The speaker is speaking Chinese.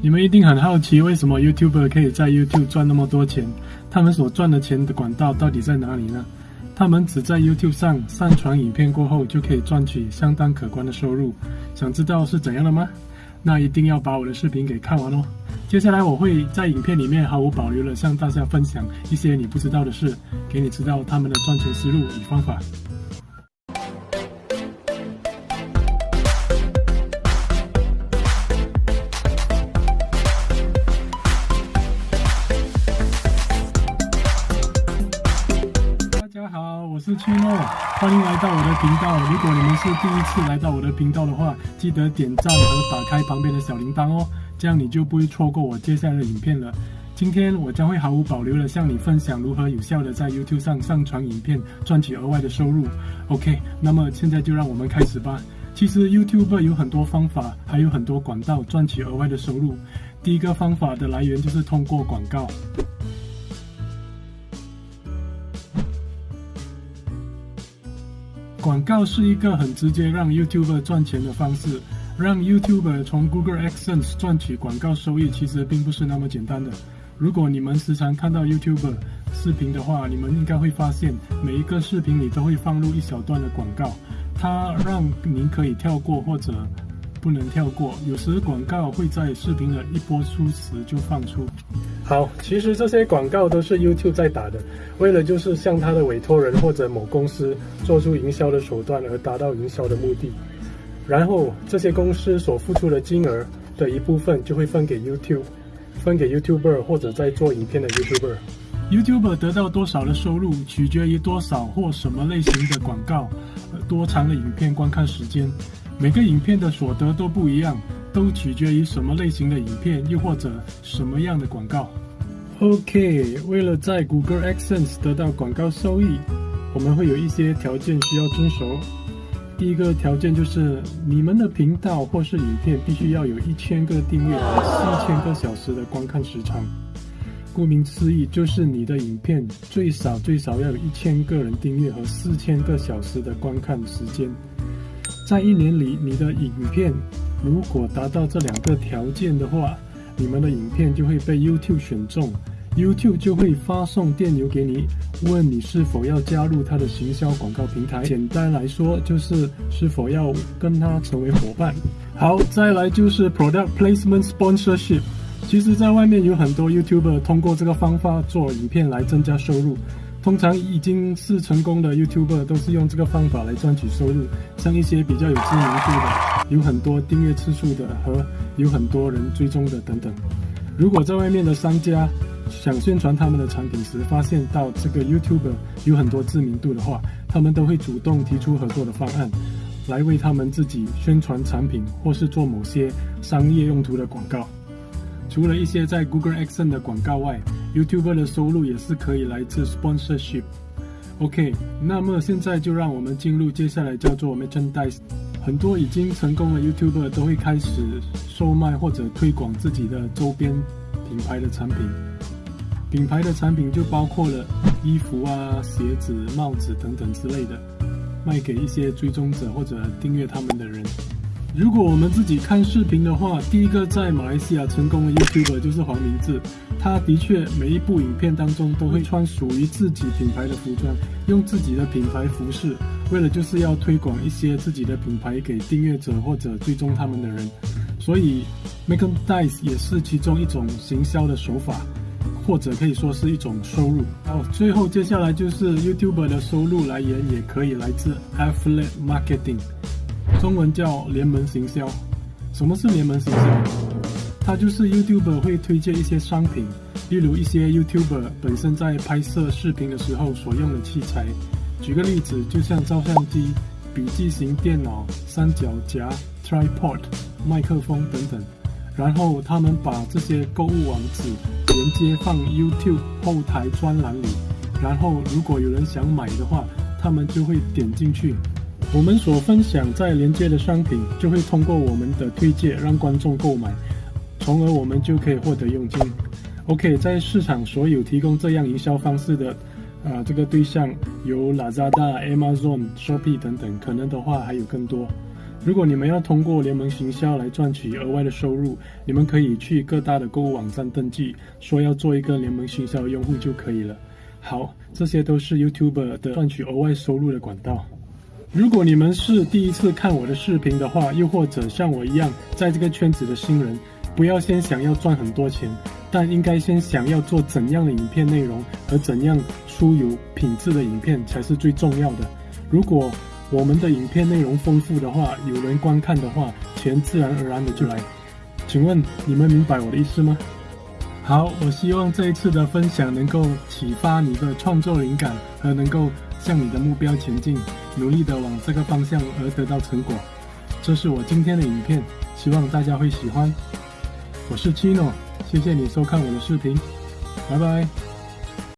你们一定很好奇，为什么 YouTuber 可以在 YouTube 赚那么多钱？他们所赚的钱的管道到底在哪里呢？他们只在 YouTube 上上传影片过后，就可以赚取相当可观的收入。想知道是怎样的吗？那一定要把我的视频给看完哦。接下来我会在影片里面毫无保留的向大家分享一些你不知道的事，给你知道他们的赚钱思路与方法。是七诺，欢迎来到我的频道。如果你们是第一次来到我的频道的话，记得点赞和打开旁边的小铃铛哦，这样你就不会错过我接下来的影片了。今天我将会毫无保留的向你分享如何有效的在 YouTube 上上传影片，赚取额外的收入。OK，那么现在就让我们开始吧。其实 YouTube 有很多方法，还有很多管道赚取额外的收入。第一个方法的来源就是通过广告。广告是一个很直接让 YouTuber 赚钱的方式。让 YouTuber 从 Google AdSense 赚取广告收益，其实并不是那么简单的。如果你们时常看到 YouTuber 视频的话，你们应该会发现，每一个视频里都会放入一小段的广告，它让您可以跳过或者。不能跳过，有时广告会在视频的一播出时就放出。好，其实这些广告都是 YouTube 在打的，为了就是向他的委托人或者某公司做出营销的手段而达到营销的目的。然后这些公司所付出的金额的一部分就会分给 YouTube，分给 YouTuber 或者在做影片的 YouTuber。YouTuber 得到多少的收入，取决于多少或什么类型的广告，多长的影片观看时间。每个影片的所得都不一样，都取决于什么类型的影片，又或者什么样的广告。OK，为了在 Google AdSense 得到广告收益，我们会有一些条件需要遵守。第一个条件就是你们的频道或是影片必须要有一千个订阅和四千个小时的观看时长。顾名思义，就是你的影片最少最少要有一千个人订阅和四千个小时的观看时间。在一年里，你的影片如果达到这两个条件的话，你们的影片就会被 YouTube 选中，YouTube 就会发送电邮给你，问你是否要加入他的行销广告平台。简单来说，就是是否要跟他成为伙伴。好，再来就是 Product Placement Sponsorship。其实，在外面有很多 YouTuber 通过这个方法做影片来增加收入。通常已经是成功的 YouTuber 都是用这个方法来赚取收入，像一些比较有知名度的、有很多订阅次数的和有很多人追踪的等等。如果在外面的商家想宣传他们的产品时，发现到这个 YouTuber 有很多知名度的话，他们都会主动提出合作的方案，来为他们自己宣传产品或是做某些商业用途的广告。除了一些在 Google Ads 的广告外，YouTuber 的收入也是可以来自 Sponsorship。OK，那么现在就让我们进入接下来叫做 Merchandise。很多已经成功的 YouTuber 都会开始售卖或者推广自己的周边品牌的产品。品牌的产品就包括了衣服啊、鞋子、帽子等等之类的，卖给一些追踪者或者订阅他们的人。如果我们自己看视频的话，第一个在马来西亚成功的 YouTuber 就是黄明志。他的确每一部影片当中都会穿属于自己品牌的服装，用自己的品牌服饰，为了就是要推广一些自己的品牌给订阅者或者追踪他们的人。所以 Merchandise 也是其中一种行销的手法，或者可以说是一种收入。好，最后接下来就是 YouTuber 的收入来源也可以来自 Affiliate Marketing。中文叫联盟行销。什么是联盟行销？它就是 YouTuber 会推荐一些商品，例如一些 YouTuber 本身在拍摄视频的时候所用的器材。举个例子，就像照相机、笔记型电脑、三脚架、tripod、麦克风等等。然后他们把这些购物网址连接放 YouTube 后台专栏里，然后如果有人想买的话，他们就会点进去。我们所分享在连接的商品，就会通过我们的推荐让观众购买，从而我们就可以获得佣金。OK，在市场所有提供这样营销方式的，啊，这个对象有 Lazada、Amazon、Shopee 等等，可能的话还有更多。如果你们要通过联盟行销来赚取额外的收入，你们可以去各大的购物网站登记，说要做一个联盟行销用户就可以了。好，这些都是 YouTuber 的赚取额外收入的管道。如果你们是第一次看我的视频的话，又或者像我一样在这个圈子的新人，不要先想要赚很多钱，但应该先想要做怎样的影片内容和怎样出有品质的影片才是最重要的。如果我们的影片内容丰富的话，有人观看的话，钱自然而然的就来。请问你们明白我的意思吗？好，我希望这一次的分享能够启发你的创作灵感，和能够向你的目标前进，努力的往这个方向而得到成果。这是我今天的影片，希望大家会喜欢。我是 Chino，谢谢你收看我的视频，拜拜。